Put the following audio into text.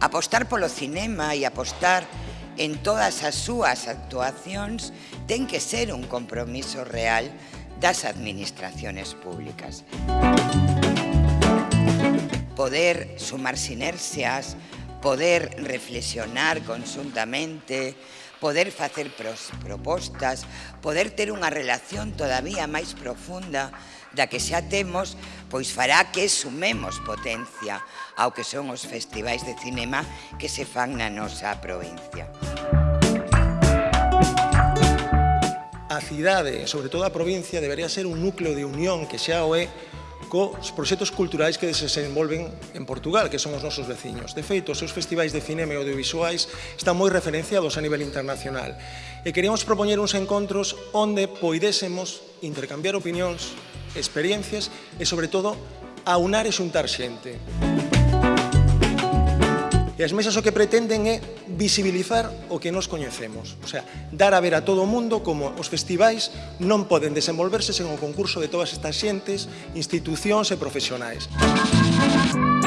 Apostar polo cinema e apostar en todas as súas actuacións ten que ser un compromiso real das administraciones públicas. Poder sumar sinerxias, poder reflexionar conjuntamente, poder facer pros, propostas, poder ter unha relación todavía máis profunda da que xa temos, pois fará que sumemos potencia ao que son os festivais de cinema que se fan na nosa provincia. A cidade, sobre todo a provincia, debería ser un núcleo de unión que xa o é cos proxectos culturais que se desenvolven en Portugal, que son os nosos veciños. De feito, os seus festivais de cinema e audiovisuais están moi referenciados a nivel internacional e queríamos propoñer uns encontros onde poidésemos intercambiar opinións, experiencias e, sobre todo, aunar e xuntar xente. Música E as mesas o que pretenden é visibilizar o que nos coñecemos. O sea, dar a ver a todo o mundo como os festivais non poden desenvolverse sen o concurso de todas estas xentes, institucións e profesionais. Música